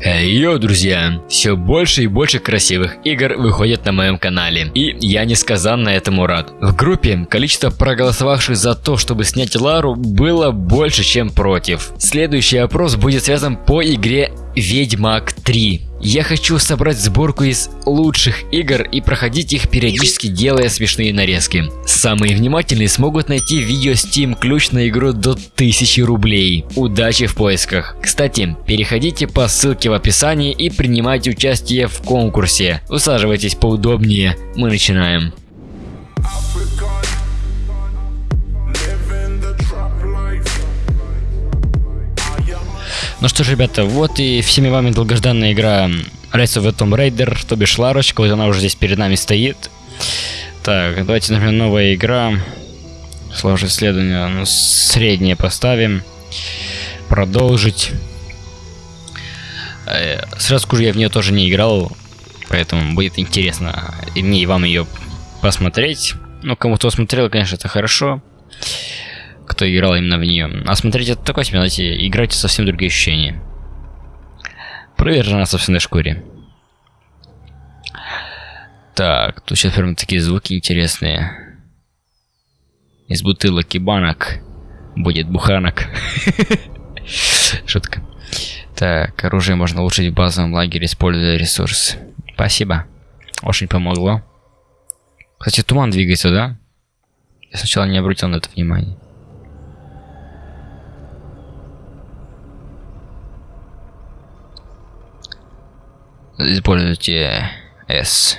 Эй, йоу, друзья! Все больше и больше красивых игр выходят на моем канале, и я несказанно этому рад. В группе количество проголосовавших за то, чтобы снять Лару, было больше, чем против. Следующий опрос будет связан по игре Ведьмак 3. Я хочу собрать сборку из лучших игр и проходить их периодически делая смешные нарезки. Самые внимательные смогут найти видео Steam ключ на игру до 1000 рублей. Удачи в поисках. Кстати, переходите по ссылке в описании и принимайте участие в конкурсе. Усаживайтесь поудобнее, мы начинаем. Ну что ж, ребята, вот и всеми вами долгожданная игра Rise of the Tomb Raider, то бишь Ларочка, вот она уже здесь перед нами стоит. Так, давайте, например, новая игра. Сложное исследование, ну, среднее поставим. Продолжить. Э, сразу скажу, я в нее тоже не играл, поэтому будет интересно и мне, и вам ее посмотреть. Ну, кому-то смотрел, конечно, это хорошо кто играл именно в нее. А смотреть это такое себе, знаете, играть совсем другие ощущения. Проверь на собственной шкуре. Так, тут сейчас прям такие звуки интересные. Из бутылок и банок будет буханок. Шутка. Так, оружие можно улучшить в базовом лагере, используя ресурсы. Спасибо. Очень помогло. Кстати, туман двигается, да? Я сначала не обратил на это внимание. Используйте S.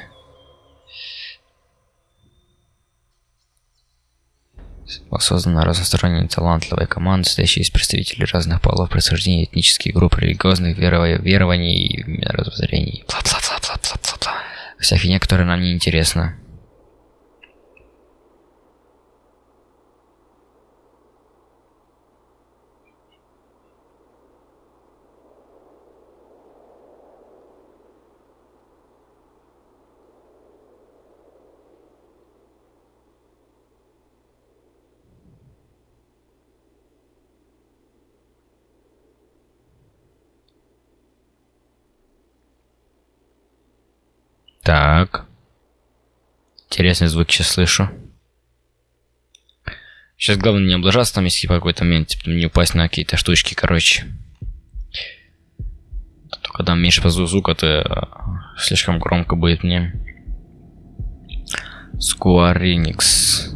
Создана разносторонняя талантливая команда, состоящая из представителей разных полов, происхождения, этнических групп, религиозных верований и мировоззрений. Бла-бла-бла-бла-бла-бла. Вся фигня, которая нам не интересна. Так. Интересный звук сейчас слышу. Сейчас главное не облажаться там, если в какой-то момент типа, не упасть на какие-то штучки, короче. То когда меньше по звука, то э, слишком громко будет мне. Square Enix.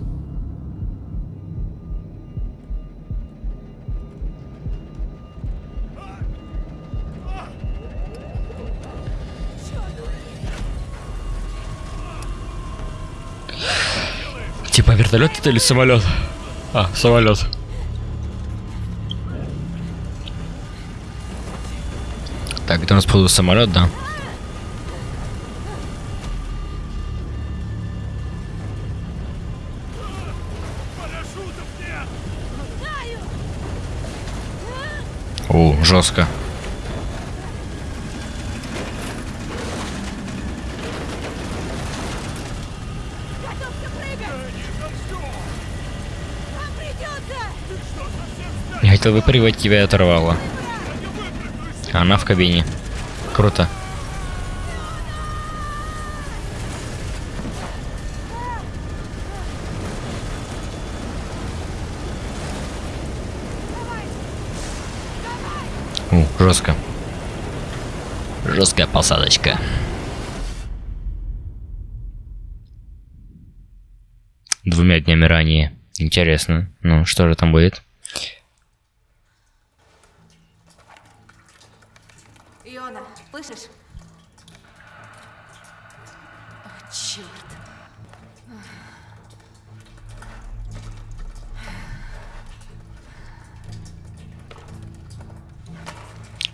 Типа вертолет это или самолет? А, самолет. Так, это у нас походу самолет, да? О, жестко. Хотел выпаривать, тебя оторвало. Она в кабине. Круто. У, жестко. Жесткая посадочка. Двумя днями ранее. Интересно. Ну, что же там будет? Слышишь? О, черт.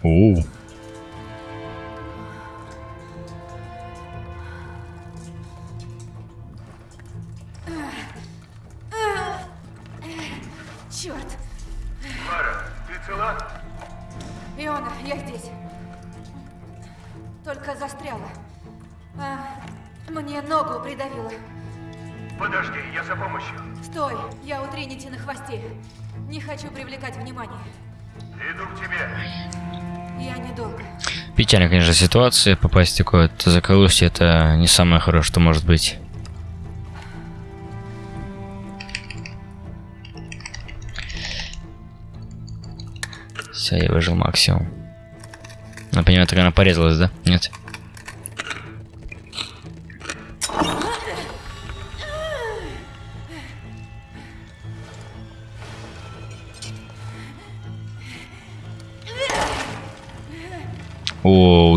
Оу. Печальная, конечно, ситуация. Попасть в такое заколустье это не самое хорошее, что может быть. Все, я выжил максимум. Понимаю, так она порезалась, да? Нет?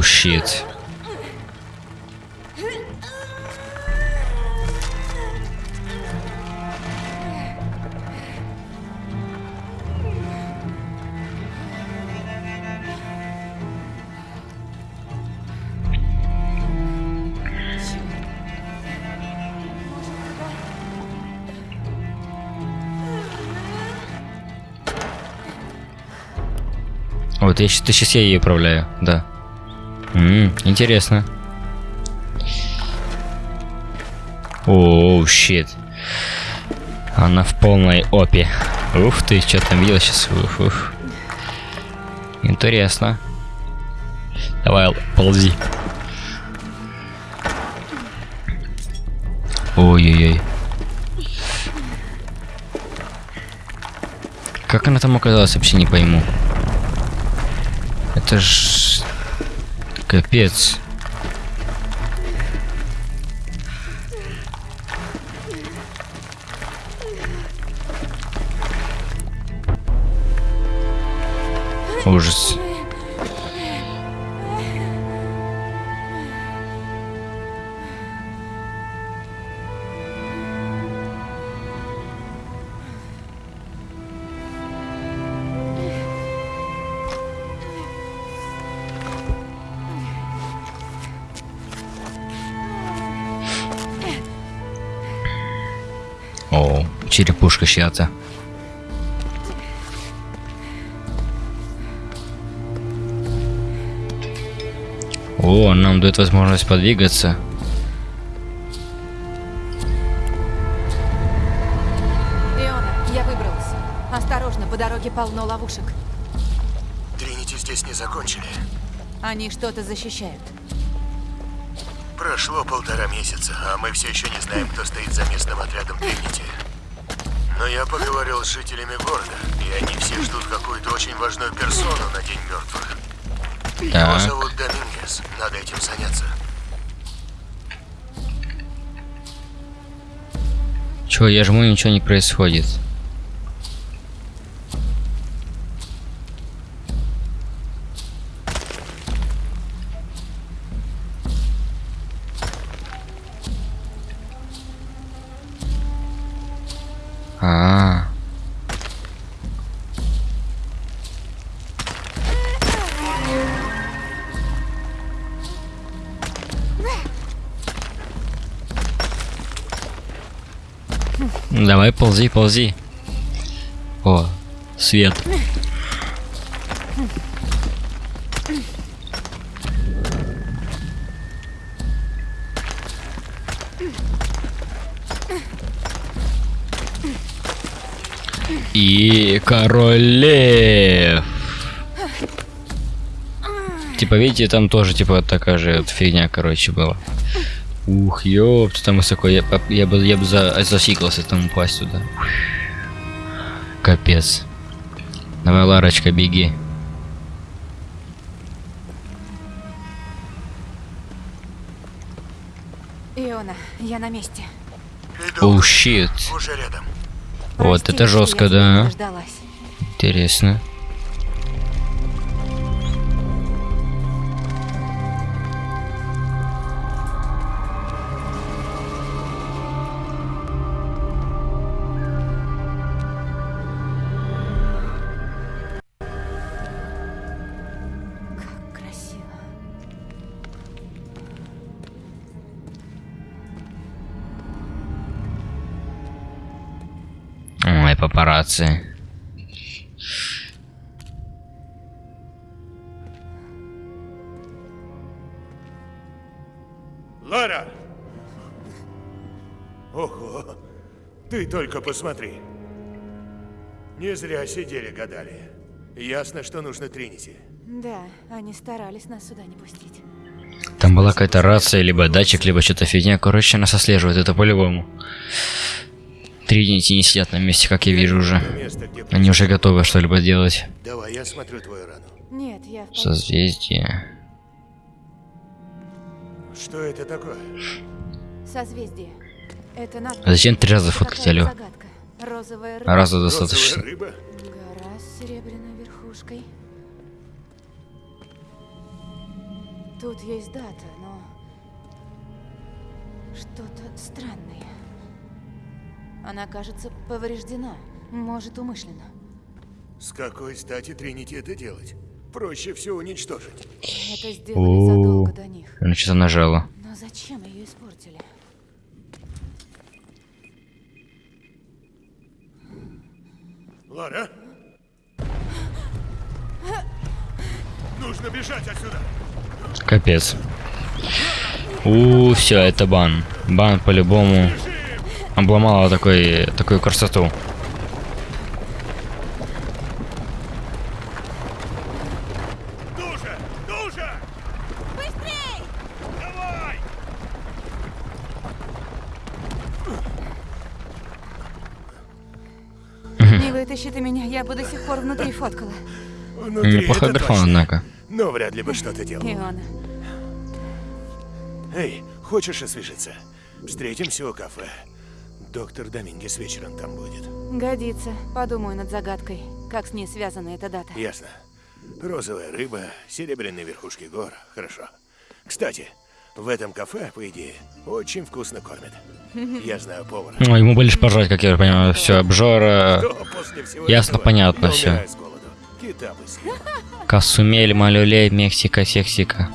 Щит. Вот, я сейчас, сейчас я ее управляю, да. М, интересно. Оу, щит. Она в полной опе. Ух ты, что там видел сейчас? Ух, ух. Интересно. Давай, ползи. Ой-ой-ой. Как она там оказалась, вообще не пойму. Это ж... Капец. Ужас. Черепушка чья-то. О, нам дает возможность подвигаться. Иона, я выбралась. Осторожно, по дороге полно ловушек. Тринити здесь не закончили. Они что-то защищают. Прошло полтора месяца, а мы все еще не знаем, кто стоит за местным отрядом Тринити. Но я поговорил с жителями города, и они все ждут какую-то очень важную персону на День мертвых. Его Так. зовут Домингес. Надо этим заняться. Чё, я жму, ничего не происходит. Ползи, ползи. О, свет. И король лев. Типа, видите, там тоже, типа, такая же вот фигня, короче, была. Ух, ёпт, там высоко. Я, я бы, я бы за, засиклался там упасть туда. Капец. Давай, Ларочка, беги. Иона, я на месте. Иду. Оу, щит. Уже рядом. Вот Прости, это жестко, да. дождалась. Интересно. Папарацци. Лара! Ого! Ты только посмотри. Не зря сидели гадали. Ясно, что нужно Тринити. Да, они старались нас сюда не пустить. Там была какая-то рация, либо датчик, либо что-то фигня. Короче, нас отслеживают, это по-любому. Тринити не сидят на месте, как я вижу уже. Они уже готовы что-либо делать. Давай, я смотрю твою рану. Нет, я в Созвездие. Что это такое? Созвездие. Это надпись. А зачем три раза фоткать, загадка. Розовая рыба. Раза Розовая достаточно. рыба? Гора с серебряной верхушкой. Тут есть дата, но что-то странное. Она, кажется, повреждена. Может, умышленно. С какой стати Тринити это делать? Проще все уничтожить. Это сделали задолго до них. Она что-то нажала. Но зачем ее испортили? Лара? Нужно бежать отсюда. Капец. У, все, это бан. Бан по-любому обломала такой, такую красоту. Душа! Душа! Быстрей! Давай! Не вытащи ты меня, я бы до сих пор внутри фоткала. Внутри Неплохой графон, однако. Но вряд ли бы что-то делал. Иона. Эй, хочешь освежиться? Встретимся у кафе. Доктор Домингес вечером там будет. Годится. Подумаю над загадкой. Как с ней связана эта дата. Ясно. Розовая рыба, серебряные верхушки гор. Хорошо. Кстати, в этом кафе, по идее, очень вкусно кормят. Я знаю повара. Ну, ему бы лишь пожрать, как я понимаю. Все, обжора. Ясно, этого понятно съел. Касумель, Малюлей, Мексика, Сексика.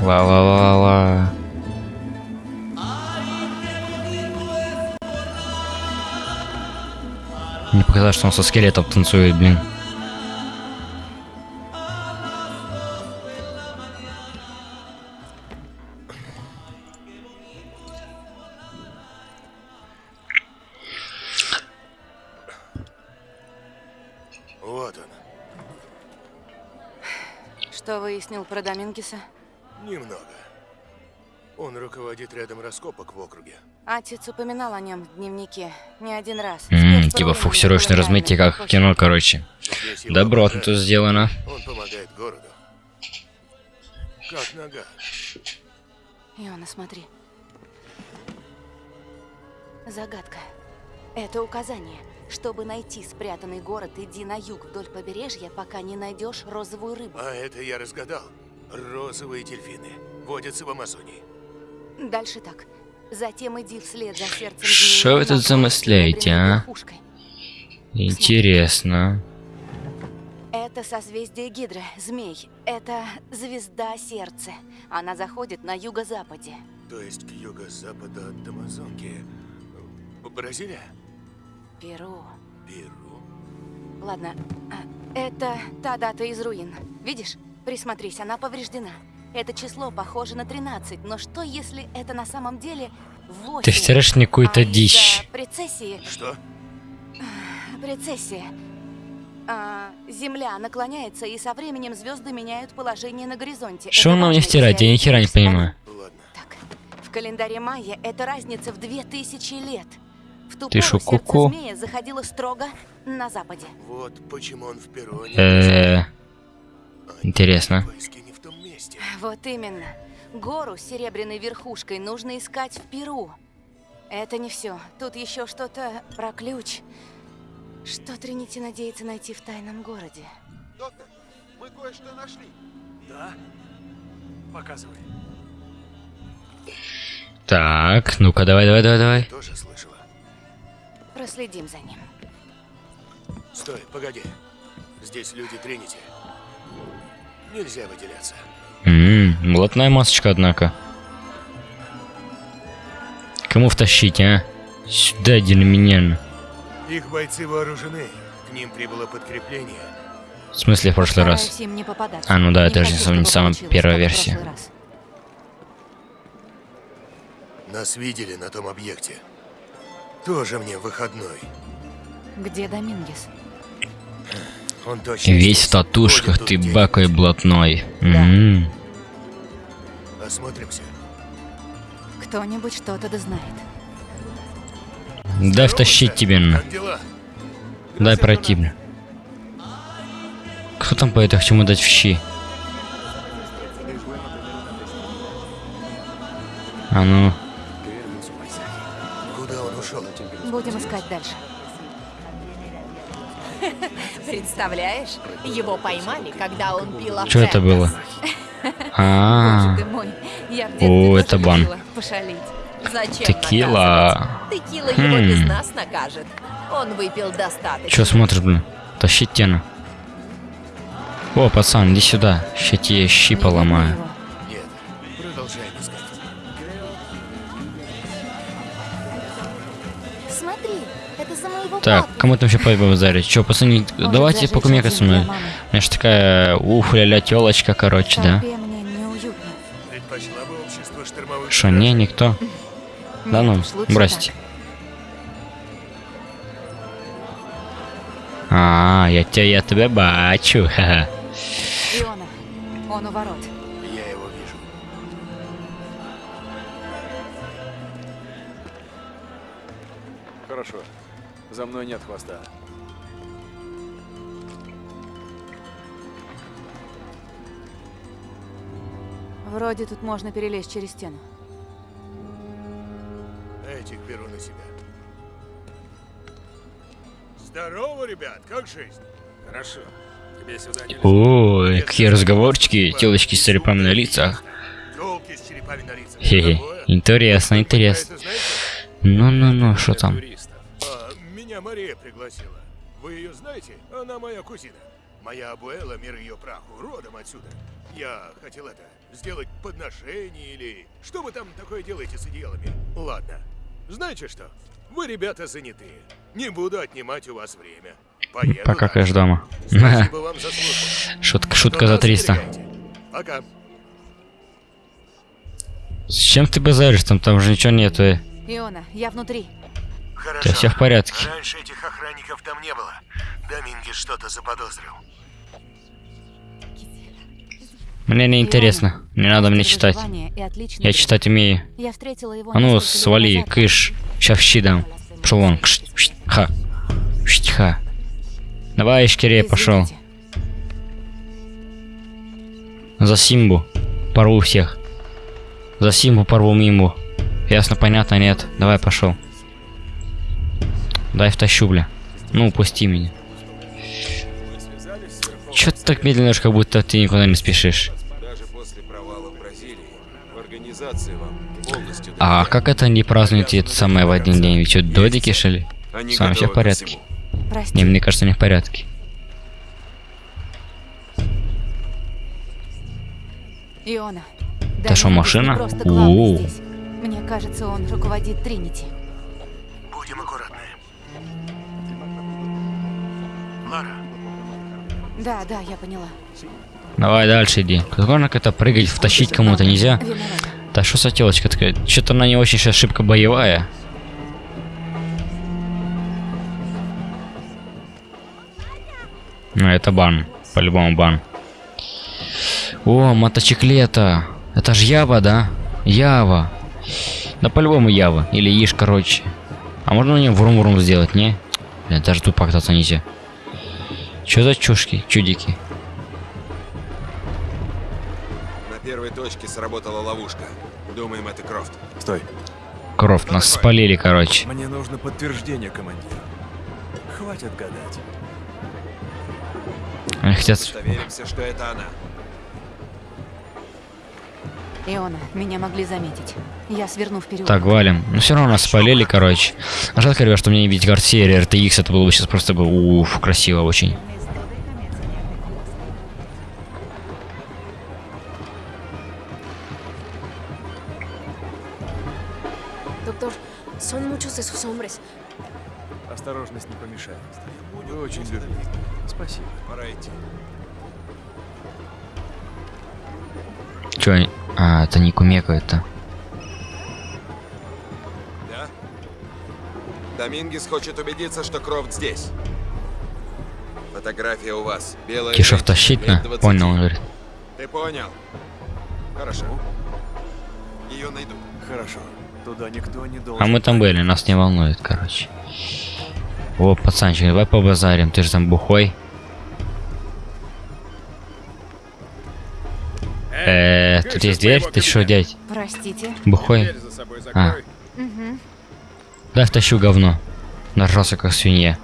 Ла-ла-ла-ла. Мне показалось, что он со скелетом танцует, блин. Вот он. Что выяснил про Домингеса? Немного. Он руководит рядом раскопок в округе. Отец упоминал о нем в дневнике не один раз. М, Спецпрограмма типа фокусировочное размытие, как в кино, короче. Добротно тут сделано. Он помогает городу. Как нога. Иона, смотри. Загадка. Это указание. Чтобы найти спрятанный город, иди на юг вдоль побережья, пока не найдешь розовую рыбу. А это я разгадал. Розовые дельфины водятся в Амазонии. Дальше так. Затем иди вслед за сердцем Что вы тут замысляете, а? Интересно. Это созвездие Гидра, змей. Это звезда сердца. Она заходит на юго-западе. То есть к юго-западу от Амазонки. Бразилия? Перу. Перу? Ладно, а, это та дата из руин. Видишь? Присмотрись, она повреждена. Это число похоже на 13, но что если это на самом деле 8? Ты втираешь мне какую-то а дичь. прецессии, Что? прецессия. А, Земля наклоняется, и со временем звезды меняют положение на горизонте. Что нам не если Я ни хера не понимаю. Ладно. Так, в календаре майя это разница в 2000 лет. В ту Ты пору шо, ку-ку? змея заходило строго на западе. Вот почему он в Перу, а не Э, А интересно. Месте. Вот именно. Гору с серебряной верхушкой нужно искать в Перу. Это не все. Тут еще что-то про ключ. Что Тринити надеется найти в тайном городе? Доктор, мы кое-что нашли. Да? Показывай. Так, ну-ка, давай, давай, давай, давай. Тоже слышала. Проследим за ним. Стой, погоди. Здесь люди Тринити. Нельзя выделяться. Ммм, блатная масочка, однако. Кому втащить, а? Сюда, дельменян. Их бойцы вооружены. К ним прибыло подкрепление. В смысле, в прошлый раз? А, ну да, Не это же не самая первая версия. прошлый раз. Нас видели на том объекте. Тоже мне выходной. Где Домингес? Весь в татушках, ты бакой блатной. М. где-нибудь. Осмотримся. Кто-нибудь что-то да знает. Дай втащить тебе на. Дай пройти, бля. Кто там поет, я хочу ему дать в щи. А ну? Будем искать дальше. Представляешь, его поймали, когда он пил что это было? А, О, это бан. Пошалить. Зачем текила. Текила его без Хм. нас накажет. Он выпил достаточно. Че смотришь, блин? Тащи тена. О, пацан, иди сюда. Ща тебе щи поломаю. Так, кому там еще побазарить? Че, пацаны, Может, давайте зажечь покумекать со мной. У меня ж такая ух ля телочка, короче, да? Что, не, никто? Да ну, бросьте. А, я тебя, я тебя бачу, ха-ха. он у ворот. Я его вижу. Хорошо. За мной нет хвоста. Вроде тут можно перелезть через стену. Этих беру на себя. Здорово, ребят, как жизнь? Хорошо. Тебе сюда не Ой, какие разговорчики, телочки с черепами на лицах. Хе-хе, интересно, интересно. Ну-ну-ну, что там? Меня Мария пригласила. Вы ее знаете? Она моя кузина. Моя абуэла, мир ее праху, родом отсюда. Я хотел это, сделать подношение или... Что вы там такое делаете с идеалами? Ладно. Знаете что? Вы, ребята, занятые. Не буду отнимать у вас время. Поеду Пока дальше. кэш дома. Спасибо вам за службу. Шутка, шутка за нас 300. берегайте. Пока. С чем ты базаришь? Там, там же ничего нету. э. Иона, я внутри. Хорошо. тебя всё в порядке. Раньше этих охранников там не было. Домингес что-то заподозрил. Мне не интересно. Не надо мне читать. Я читать умею. Я встретила его А ну, свали, назад. кыш. Ща в щи дам. Пошел вон. Кш, щ, Ха. Щ, Ха. Давай, Ишкире, пошел. За Симбу. Порву всех. За Симбу порву Мимбу. Ясно, понятно, нет. Давай, пошел. Дай втащу, бля. Ну, упусти меня. Чё ты так медленно, как будто ты никуда не спешишь? Даже после провала в Бразилии в организации вам полностью А как это не празднуете это самое в один день? Вы что, додики, что ли? Они С вами все в порядке? Прости. Не, мне кажется, не в порядке. Иона. Это что, машина? здесь. Мне кажется, он руководит Тринити. Будем аккуратны. Лара, Да, да, я поняла. Давай дальше иди. Как можно как-то прыгать, втащить кому-то нельзя? Да что за телочка такая? Что-то она не очень сейчас шибко боевая. Ну, это бан. По-любому бан. О, мотоциклета. Это ж Ява, да? Ява. Да по-любому Ява. Или Иш, короче. А можно мне врум-врум сделать, не? Бля, даже тут покататься нельзя. Что за чушки, чудики? На первой точке сработала ловушка. Думаем, это Крофт. Стой. Кровь, нас спалили, короче. Мне нужно подтверждение, командир. Хватит гадать. Они хотят... Доверимся, что это она. Иона, меня могли заметить. Я сверну вперед. Так, валим. Ну все равно нас спалили, короче. А жалко, ребят, что мне не видеть Гарсия или RTX, это было бы сейчас просто бы уф, красиво очень. А, это. Да? Домингес хочет убедиться, что Крофт здесь. Фотография у вас. Белая Кишев лет на? 20. Понял, он говорит. Ты понял? Хорошо. Ее найду. Хорошо. Туда никто не должен. А мы там были, нас не волнует, короче. О, пацанчик, давай побазарим, ты же там бухой. Э, тут есть дверь, ты что, дядь? Простите. Бухой? А. Да, втащу говно. Нажрался как свинья.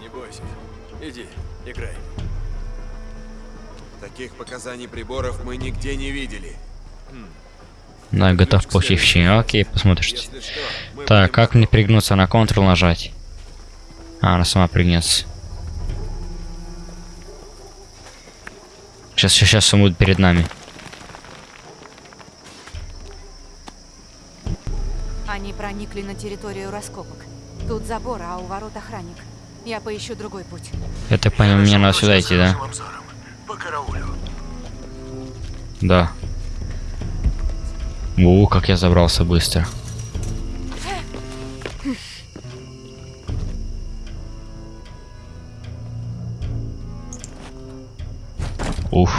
Не бойся. Иди, играй. Таких показаний приборов мы нигде не видели. Да, готов получить в щи. Окей, что, мы Так, как мне пригнуться на Ctrl нажать? А, она сама пригнется. Сейчас, сейчас, сейчас он будет перед нами. Они проникли на территорию раскопок. Тут забор, а у ворот охранник. Я поищу другой путь. Я так понял, мне надо сюда идти, да? По караулю. Да. У, как я забрался быстро. Уф.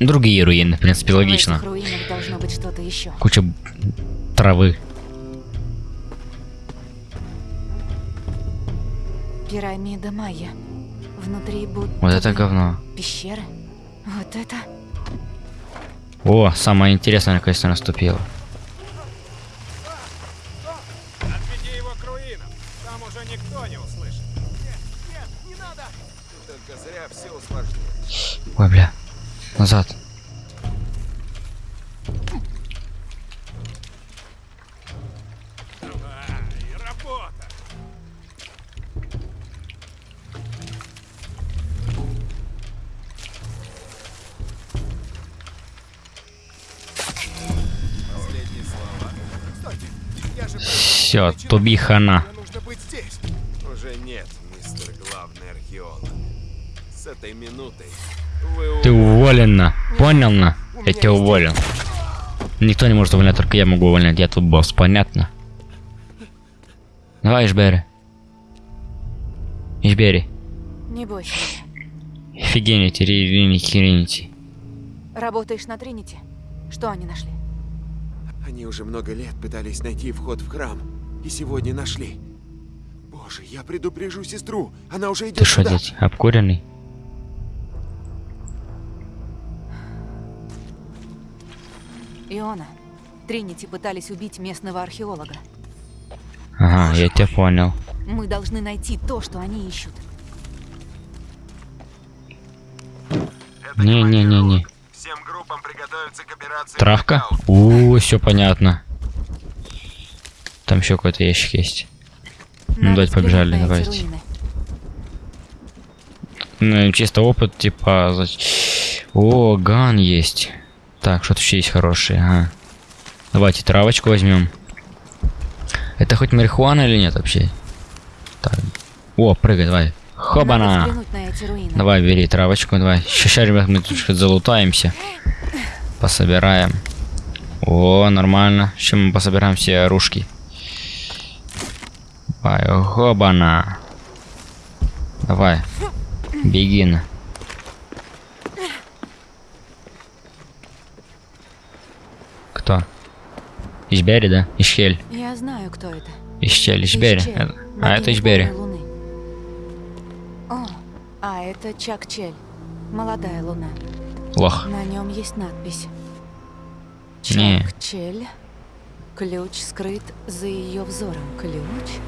Другие руины, в принципе, логично. Куча травы. Пирамида Майя. Внутри будто Вот это говно. Пещеры. Вот это. О, самое интересное наконец-то наступило. Туби хана. нужно быть здесь. Уже нет, мистер главный археолог. С этой минутой вы Ты уволена. Понял на? Я тебя уволил. Никто не может увольнять, только я могу увольнять. Я тут босс, понятно? Давай, Ишбери. Ишбери. Не бойся. Офигените, ринити, ринити. Работаешь на Тринити? Что они нашли? Они уже много лет пытались найти вход в храм. И сегодня нашли. Боже, я предупрежу сестру. Она уже Ты идет что, сюда. дядь, обкуренный? Иона. Тринити пытались убить местного археолога. Ага, я тебя понял. Мы должны найти то, что они ищут. Не-не-не-не. Всем группам приготовиться к операции Травка? У, все понятно. Там еще какой-то ящик есть. Ну, давайте побежали, давайте. руины. Ну, чисто опыт, типа... О, ган есть. Так, что-то еще есть хорошее, ага. Давайте травочку возьмем. Это хоть марихуана или нет вообще? Так. О, прыгай, давай. Хобана! Давай, бери травочку, давай. Сейчас, ребят, мы тут что-то залутаемся. Пособираем. О, нормально. Сейчас мы пособираем все оружки. Давай, хобана. Давай. Беги на. Кто? Ишбери, да? Ишхель. Я знаю, кто это. Ишчель, Ишбери. Ищель, Это- А это Ишбери. луны. О, а это Чак-Чель. Молодая луна. Лох. На нем есть надпись. Не. Чак-Чель. Ключ скрыт за ее взором. Ключ?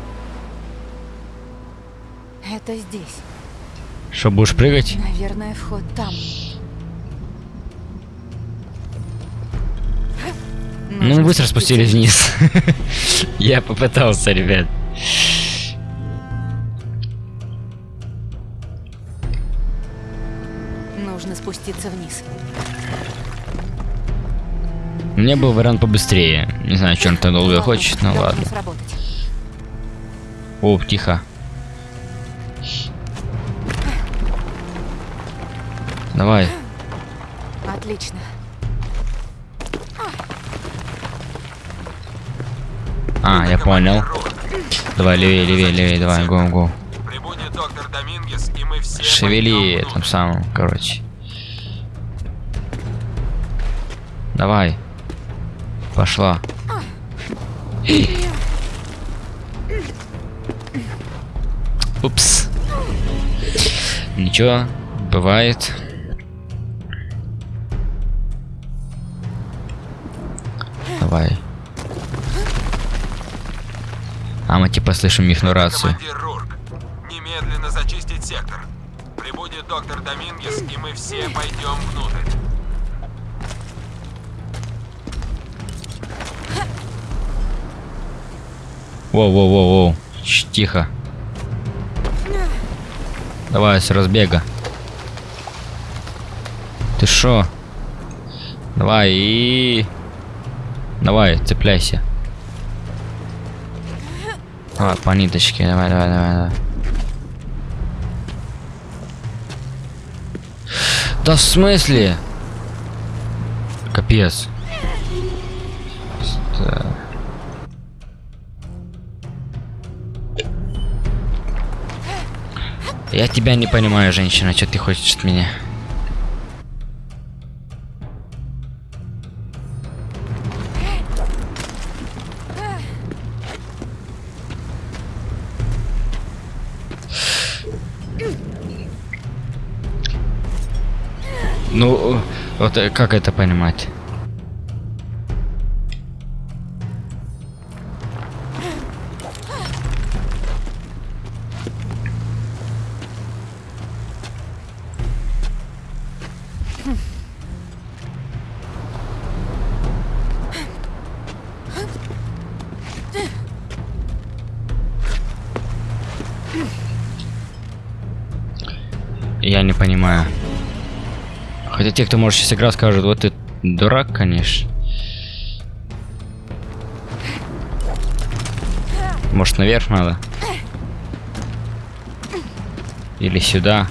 Это здесь. Что, будешь прыгать? Наверное, вход там. Ну, Нужно быстро спустились вниз. Я попытался, ребят. Нужно спуститься вниз. У меня был вариант побыстрее. Не знаю, он так долго хочет, должно ладно. сработать. О, тихо. Давай. Отлично. А, я понял. Давай, левее, левее, левее, давай, го, го. Прибудет доктор Домингес, и мы все Шевели там самым, короче. Давай. Пошла. Упс. Ничего, бывает. Давай. А мы типа слышим их рацию. Рурк, немедленно зачистить сектор. Прибудет доктор Домингес, и мы все пойдем внутрь. Воу-воу-воу-воу. Тихо. Давай с разбега. Ты шо? Давай и... Давай, цепляйся. Давай, по ниточке, давай, давай, давай, давай. Да в смысле? Капец. Я тебя не понимаю, женщина, что ты хочешь от меня? Вот э, как это понимать? Те, кто может сейчас играть, скажут, вот ты дурак, конечно. Может наверх надо? Или сюда?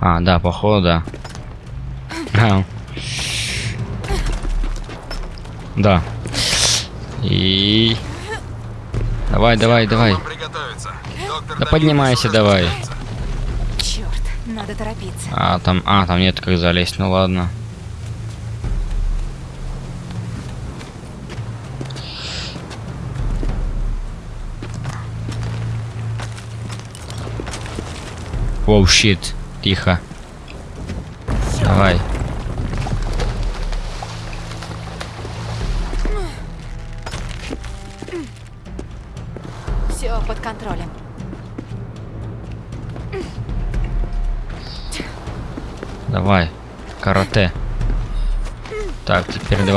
А, да, походу, да. А. Да. И... Давай, давай, давай. Да поднимайся давай. Надо торопиться. А, там, а, там нет как залезть, ну ладно. Воу, щит. Тихо. Давай.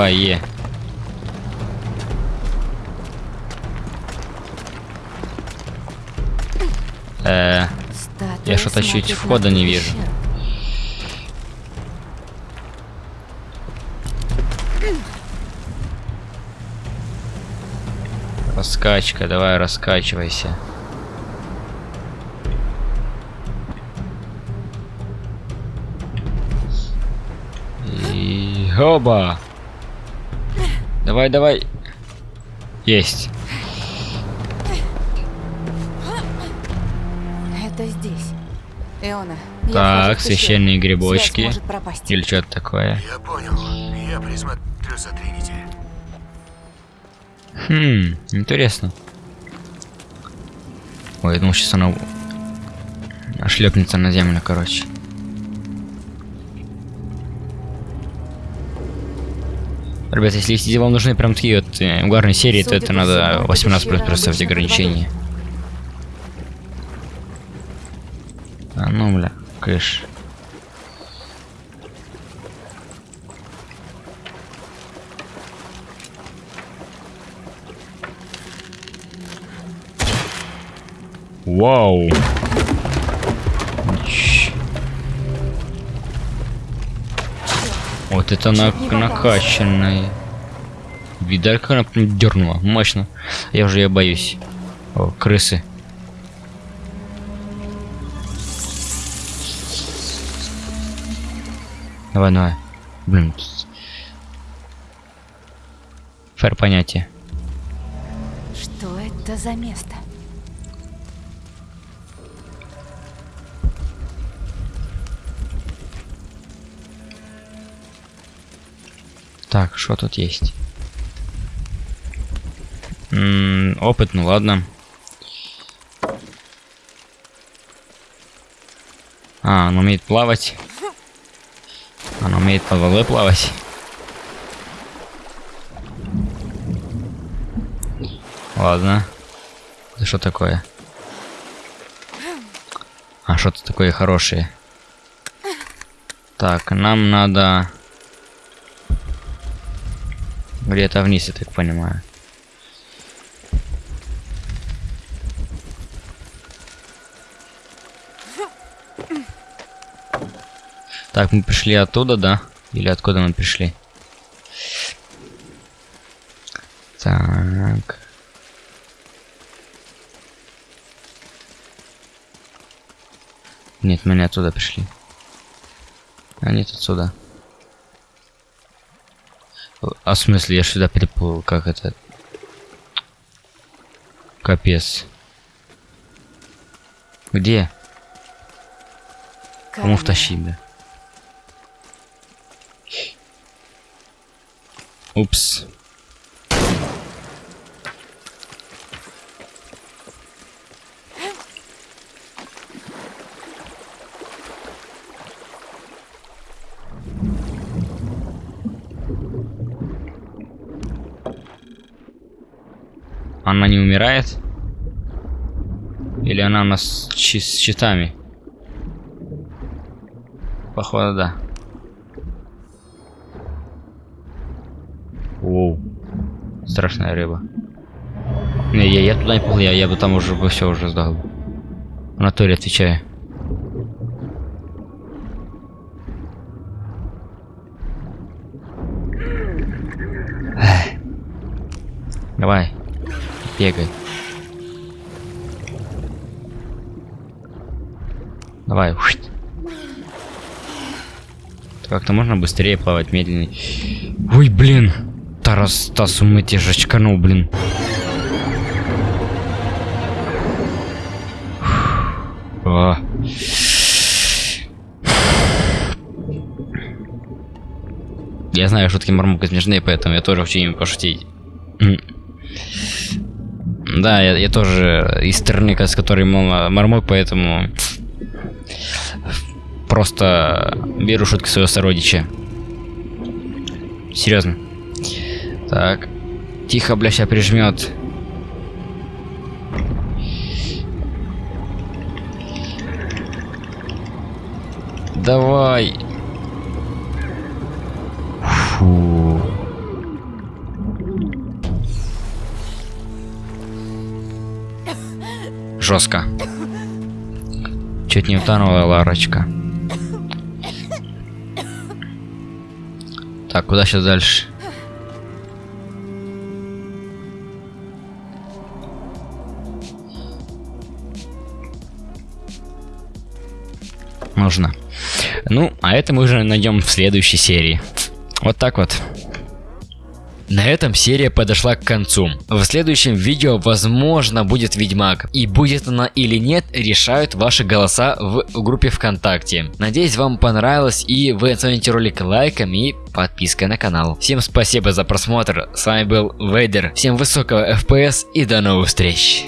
Давай Е. Э, Я что-то чуть входа не вижу. раскачка, давай раскачивайся. И оба. Давай, давай. Есть. Это здесь. Иона, Так, священные грибочки. Или что-то такое. Я понял. Я присмотрю за Тринити. Хм, интересно. Ой, я думал, сейчас она шлепнется на землю, короче. Ребята, если, если вам нужны прям такие вот э, угарные серии, то это надо всему, эта 18 плюс под ограничения. А ну, бля, кыш. Вау. Вот это на накачанная. Видали, как она дернула. Мощно. Я уже ее боюсь. О, крысы. Давай, давай. Блин. Фэр понятие. Что это за место? Так, что тут есть? М -м, опыт, ну ладно. А, он умеет плавать. Он умеет под водой плавать. Ладно. Это что такое? А, что-то такое хорошее. Так, нам надо... Где-то вниз, я так понимаю. Так, мы пришли оттуда, да? Или откуда мы пришли? Так. Нет, мы не оттуда пришли. А нет, отсюда. А в смысле, я сюда переплыл, как это? Капец. Где? Кому втащить, да? Упс. Она не умирает? Или она у нас с щитами? Походу, да. Воу. Страшная рыба. Не, я, я туда не пол, я, я бы там уже бы все уже сдал. В натуре отвечаю. Давай. Бегай. Давай. Как-то можно быстрее плавать, медленнее. Ой, блин. Тарас Стас умыть же очканул, блин. О. Я знаю, шутки Мармука смешные, поэтому я тоже хочу ими пошутить. Да, я, я тоже из стороны, с которой Мармок, поэтому просто беру шутки своего сородича. Серьезно. Так. Тихо, бля, сейчас прижмет. Давай. Фу. Жестко. Чуть не утонула Ларочка. Так, куда сейчас дальше? Нужно. Ну, а это мы уже найдем в следующей серии. Вот так вот. На этом серия подошла к концу. В следующем видео возможно будет Ведьмак. И будет она или нет, решают ваши голоса в группе ВКонтакте. Надеюсь вам понравилось и вы оцените ролик лайком и подпиской на канал. Всем спасибо за просмотр. С вами был Вейдер. Всем высокого FPS и до новых встреч.